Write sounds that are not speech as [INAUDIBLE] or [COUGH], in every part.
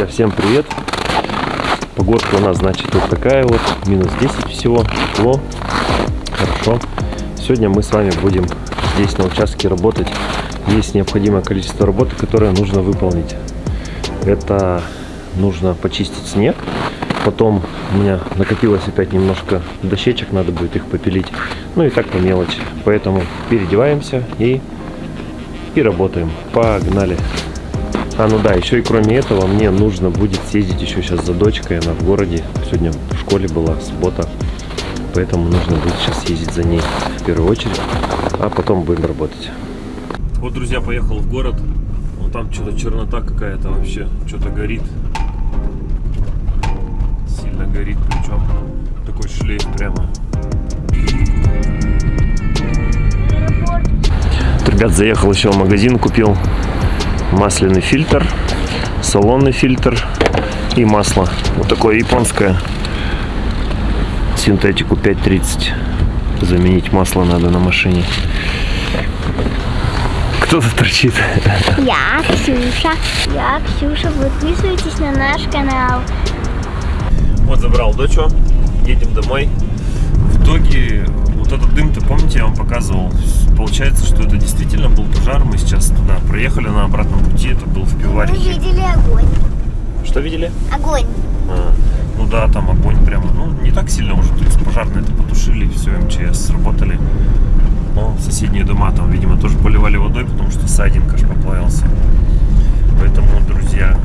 Друзья, всем привет! Погодка у нас, значит, вот такая вот, минус 10 всего, тепло, хорошо. Сегодня мы с вами будем здесь на участке работать. Есть необходимое количество работы, которое нужно выполнить. Это нужно почистить снег, потом у меня накопилось опять немножко дощечек, надо будет их попилить, ну и так по мелочи. Поэтому переодеваемся и, и работаем. Погнали! А, ну да, еще и кроме этого мне нужно будет съездить еще сейчас за дочкой, она в городе. Сегодня в школе была, суббота. Поэтому нужно будет сейчас ездить за ней в первую очередь, а потом будем работать. Вот, друзья, поехал в город. Вот там что-то чернота какая-то вообще, что-то горит. Сильно горит, причем такой шлейф прямо. Ребят, заехал еще в магазин, купил масляный фильтр, салонный фильтр и масло. Вот такое японское. Синтетику 5.30. Заменить масло надо на машине. Кто-то торчит. Я Ксюша. Я Ксюша. Подписывайтесь на наш канал. Вот забрал дочу. Едем домой. В итоге вот этот дым-то, помните, я вам показывал? Получается, что это действительно был пожар. Мы сейчас туда проехали на обратном пути. Это был в Мы пивоварихе. видели огонь. Что видели? Огонь. А, ну да, там огонь прямо. Ну, не так сильно уже. То есть пожарные это потушили, все, МЧС сработали. Но соседние дома там, видимо, тоже поливали водой, потому что сайдинг аж поплавился. Поэтому, друзья,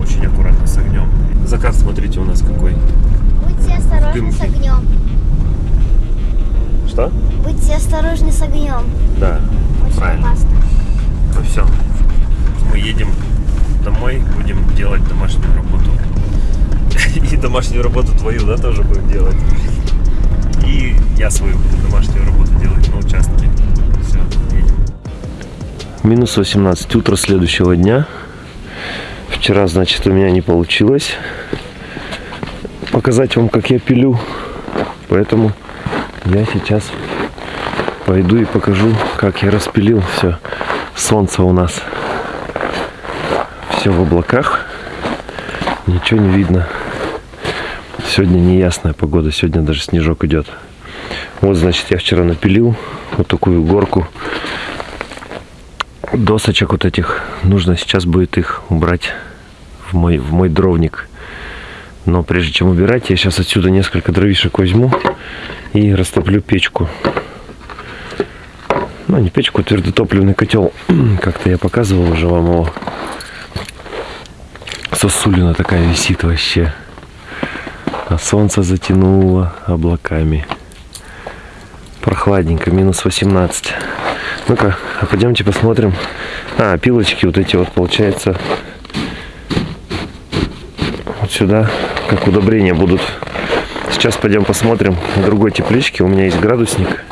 очень аккуратно с огнем. Закат, смотрите, у нас какой. Будьте осторожны с огнем. Что? Будьте осторожны с огнем. Да, Очень правильно. опасно. Ну все, мы едем домой, будем делать домашнюю работу. [LAUGHS] И домашнюю работу твою, да, тоже будем делать. И я свою буду домашнюю работу делать на участке. Все, едем. Минус 18, утро следующего дня. Вчера, значит, у меня не получилось показать вам, как я пилю. Поэтому я сейчас пойду и покажу, как я распилил все. Солнце у нас все в облаках. Ничего не видно. Сегодня неясная погода. Сегодня даже снежок идет. Вот, значит, я вчера напилил вот такую горку досочек вот этих. Нужно сейчас будет их убрать в мой, в мой дровник. Но прежде чем убирать, я сейчас отсюда несколько дровишек возьму и растоплю печку. Ну, не печку, а твердотопливный котел. [CLEARS THROAT] Как-то я показывал уже вам его. Сосулина такая висит вообще. А солнце затянуло облаками. Прохладненько, минус 18. Ну-ка, а пойдемте посмотрим. А, пилочки вот эти вот, получается, вот сюда, как удобрения будут. Сейчас пойдем посмотрим другой тепличке. У меня есть градусник.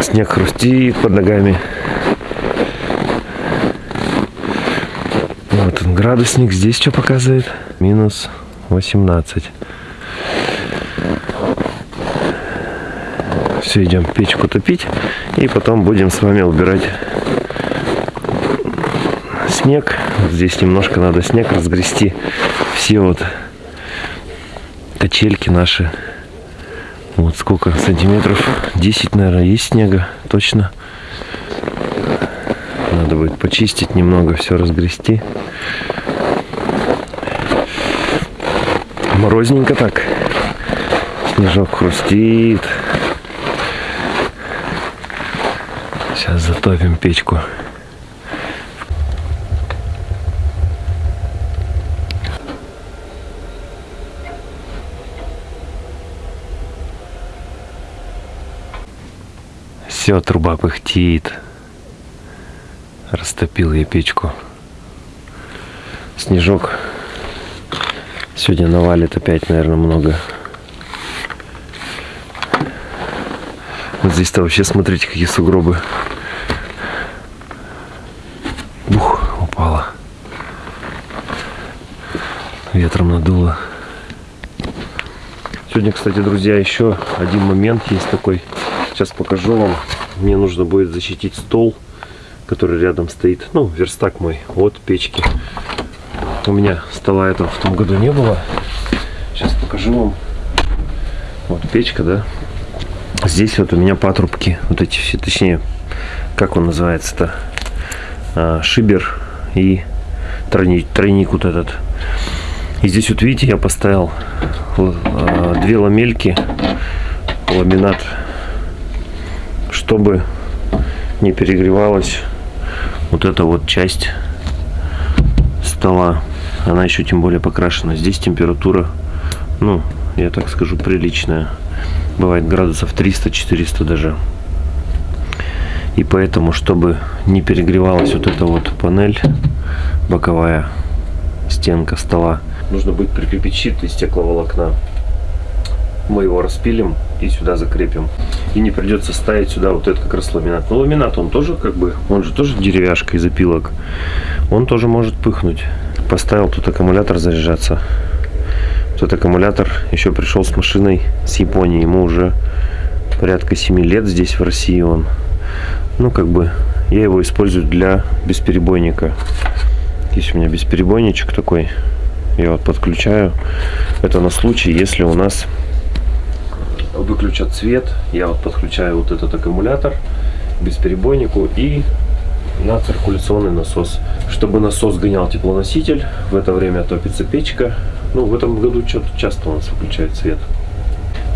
Снег хрустит под ногами. Вот он, градусник. Здесь что показывает? Минус 18. Все, идем печку топить. И потом будем с вами убирать снег. Здесь немножко надо снег разгрести. Все вот качельки наши. Вот сколько сантиметров? 10, наверное, есть снега. Точно. Надо будет почистить немного, все разгрести. Морозненько так. Снежок хрустит. Сейчас затопим печку. Все, труба пыхтит. Растопил я печку. Снежок сегодня навалит опять, наверное, много. Вот здесь-то вообще, смотрите, какие сугробы. Бух, упала. Ветром надуло. Сегодня, кстати, друзья, еще один момент есть такой. Сейчас покажу вам. Мне нужно будет защитить стол, который рядом стоит. Ну, верстак мой от печки. У меня стола этого в том году не было. Сейчас покажу вам. Вот печка, да. Здесь вот у меня патрубки. Вот эти все, точнее, как он называется-то? А, шибер и тройник, тройник вот этот. И здесь вот видите, я поставил а, две ламельки, ламинат, чтобы не перегревалась вот эта вот часть стола. Она еще тем более покрашена. Здесь температура, ну, я так скажу, приличная. Бывает градусов 300-400 даже. И поэтому, чтобы не перегревалась вот эта вот панель, боковая стенка стола, нужно будет прикрепить щит из стекловолокна. Мы его распилим и сюда закрепим. И не придется ставить сюда вот этот как раз ламинат. Но ламинат он тоже как бы, он же тоже деревяшка из опилок. Он тоже может пыхнуть. Поставил тут аккумулятор заряжаться. Этот аккумулятор еще пришел с машиной с Японии. Ему уже порядка 7 лет здесь в России он ну как бы я его использую для бесперебойника есть у меня бесперебойничек такой я вот подключаю это на случай если у нас выключат свет я вот подключаю вот этот аккумулятор бесперебойнику и на циркуляционный насос чтобы насос гонял теплоноситель в это время топится печка ну в этом году что-то часто у нас выключает свет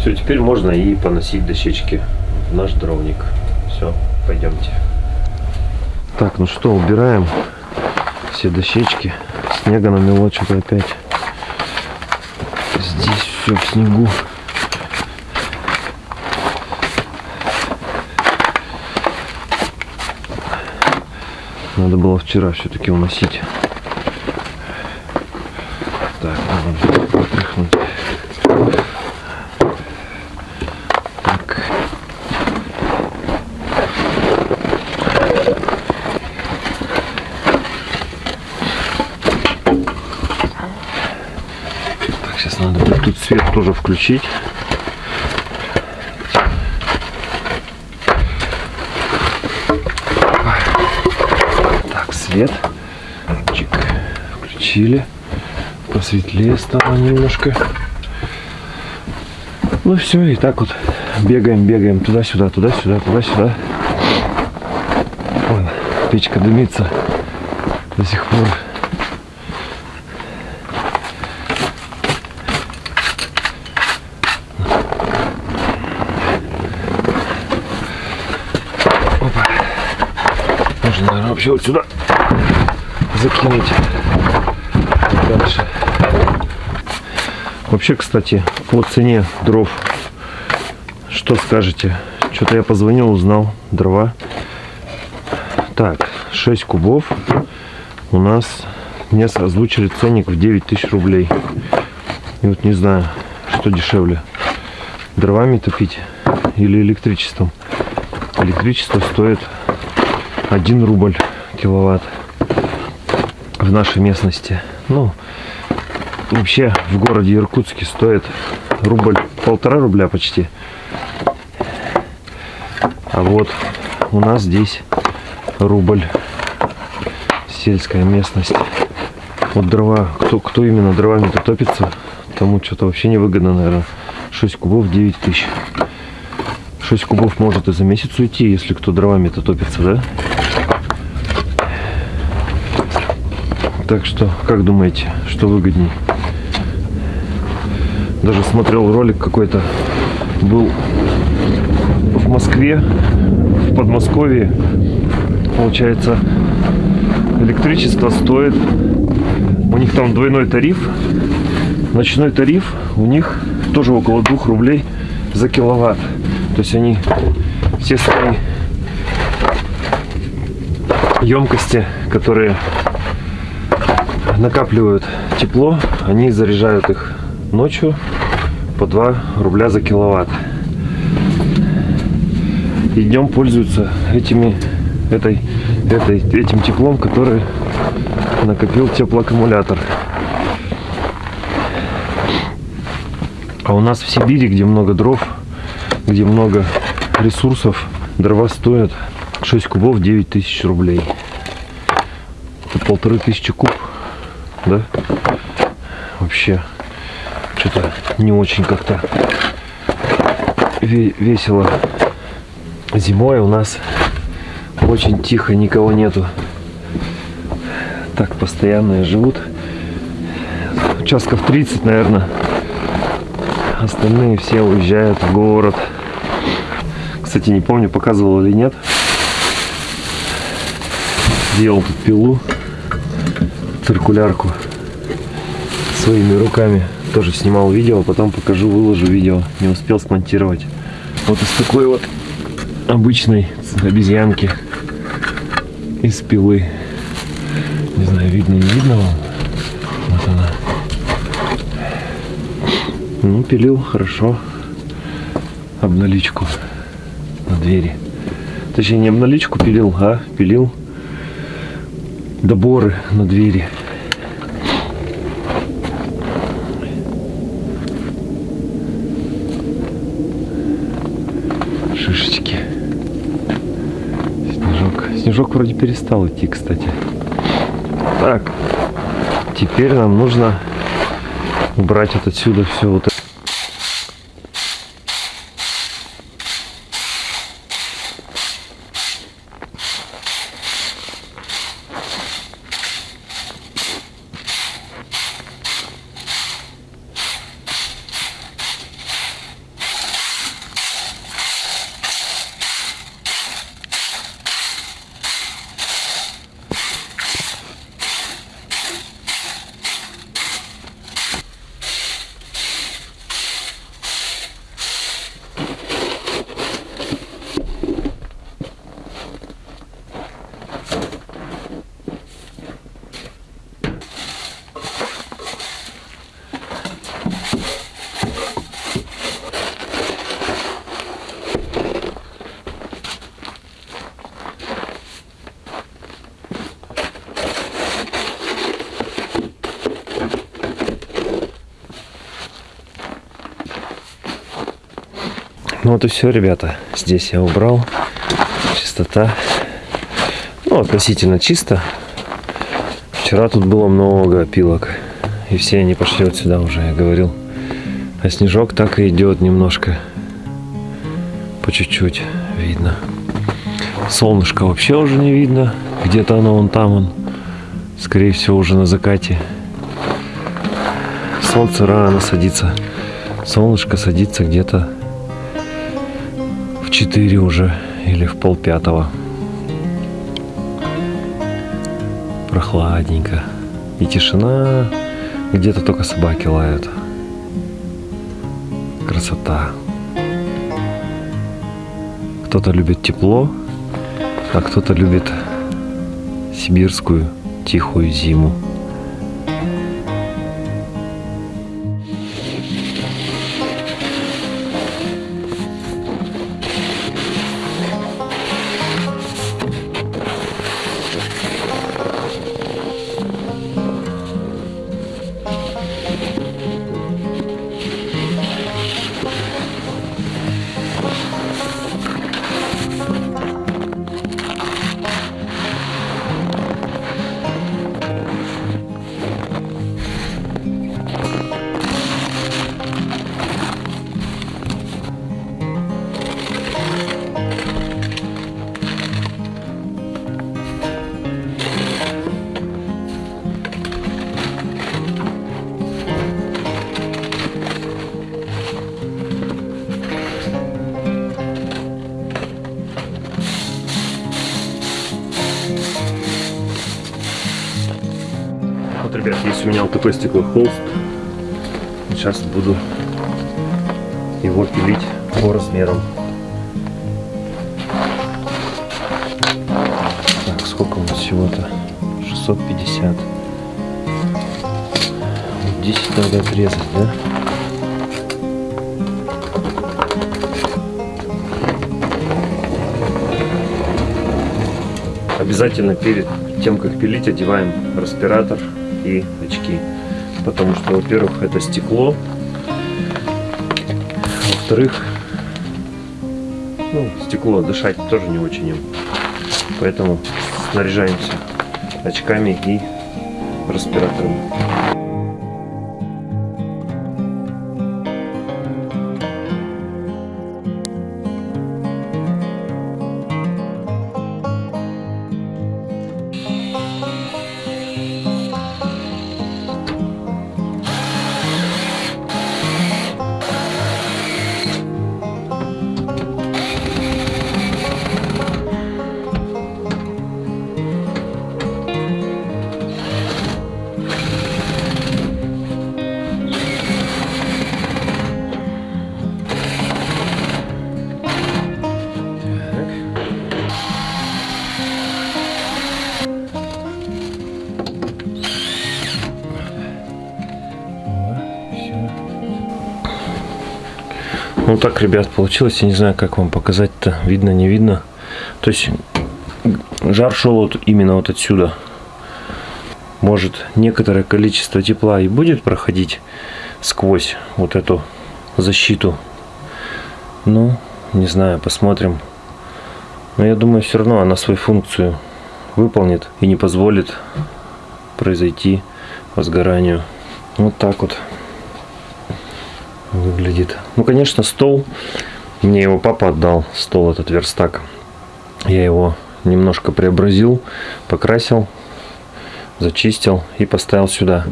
все теперь можно и поносить дощечки в наш дровник все Пойдемте. Так, ну что, убираем все дощечки. Снега намело что-то опять. Здесь все в снегу. Надо было вчера все-таки уносить. Так, надо вытряхнуть. свет тоже включить. Так, свет. Чик. Включили. Посветлее стало немножко. Ну все, и так вот бегаем, бегаем туда-сюда, туда-сюда, туда-сюда. Вон, печка дымится до сих пор. вообще вот сюда закинуть дальше. Вообще, кстати, по цене дров, что скажете? Что-то я позвонил, узнал, дрова. Так, 6 кубов у нас мне озвучили ценник в 9 тысяч рублей. И вот не знаю, что дешевле. Дровами топить или электричеством. Электричество стоит 1 рубль киловатт в нашей местности. Ну, вообще в городе Иркутске стоит рубль, полтора рубля почти. А вот у нас здесь рубль сельская местность. Вот дрова, кто, кто именно дровами-то топится, тому что-то вообще невыгодно, наверное. 6 кубов 9 тысяч. 6 кубов может и за месяц уйти, если кто дровами-то топится, да? Так что, как думаете, что выгодней? Даже смотрел ролик какой-то, был в Москве, в Подмосковье. Получается, электричество стоит, у них там двойной тариф. Ночной тариф у них тоже около 2 рублей за киловатт. То есть они все свои емкости, которые накапливают тепло, они заряжают их ночью по 2 рубля за киловатт. И днем пользуются этими, этой, этой, этим теплом, который накопил теплоаккумулятор. А у нас в Сибири, где много дров, где много ресурсов, дрова стоят 6 кубов 9 тысяч рублей. Это полторы тысячи куб, да? Вообще, что-то не очень как-то ве- весело. Зимой у нас очень тихо, никого нету. Так постоянные живут. Участков 30, наверное. Остальные все уезжают в город. Кстати, не помню, показывал или нет. Делал тут пилу, циркулярку своими руками. Тоже снимал видео, потом покажу, выложу видео. Не успел смонтировать. Вот из такой вот обычной обезьянки из пилы. Не знаю, видно, не видно вам. Вот она. Ну, пилил хорошо. Обналичку на двери. Точнее, не обналичку пилил, а пилил доборы на двери. Шишечки. Снежок. Снежок вроде перестал идти, кстати. Так. Теперь нам нужно убрать вот отсюда все вот это. Вот и все, ребята. Здесь я убрал. Чистота. Ну, относительно чисто. Вчера тут было много опилок. И все они пошли вот сюда уже, я говорил. А снежок так и идет немножко. По чуть-чуть видно. Солнышко вообще уже не видно. Где-то оно вон там он. Скорее всего уже на закате. Солнце рано садится. Солнышко садится где-то 4 уже или в пол пятого. Прохладненько. И тишина. Где-то только собаки лают. Красота. Кто-то любит тепло, а кто-то любит сибирскую тихую зиму. Ребят, есть у меня вот такой стеклохолст. Сейчас буду его пилить по размерам. Так, сколько у нас всего-то? 650. Вот 10 надо отрезать, да? Обязательно перед тем, как пилить, одеваем респиратор и очки. Потому что, во-первых, это стекло. Во-вторых, ну, стекло дышать тоже не очень. Поэтому снаряжаемся очками и респиратором. Ну так, ребят, получилось. Я не знаю, как вам показать-то. Видно, не видно. То есть жар шел вот именно вот отсюда. Может, некоторое количество тепла и будет проходить сквозь вот эту защиту. Ну, не знаю, посмотрим. Но я думаю, все равно она свою функцию выполнит и не позволит произойти возгоранию. Вот так вот выглядит. Ну, конечно, стол. Мне его папа отдал, стол этот верстак. Я его немножко преобразил, покрасил, зачистил и поставил сюда.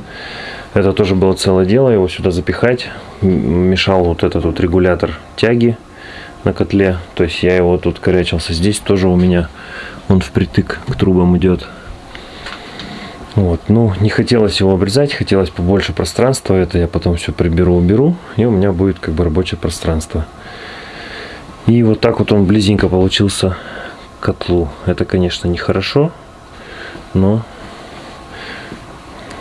Это тоже было целое дело, его сюда запихать. Мешал вот этот вот регулятор тяги на котле. То есть я его тут корячился. Здесь тоже у меня он впритык к трубам идет. Вот, ну, не хотелось его обрезать, хотелось побольше пространства. Это я потом все приберу, уберу, и у меня будет как бы рабочее пространство. И вот так вот он близенько получился к котлу. Это, конечно, нехорошо, но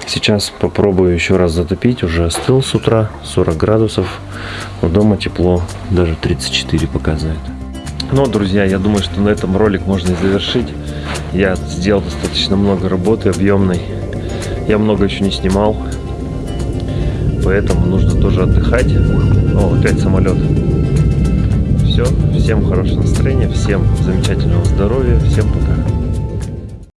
сейчас попробую еще раз затопить. Уже остыл с утра, 40 градусов. Но дома тепло, даже 34 показывает. Ну, друзья, я думаю, что на этом ролик можно и завершить. Я сделал достаточно много работы объемной. Я много еще не снимал. Поэтому нужно тоже отдыхать. О, опять самолет. Все. Всем хорошего настроения, всем замечательного здоровья, всем пока.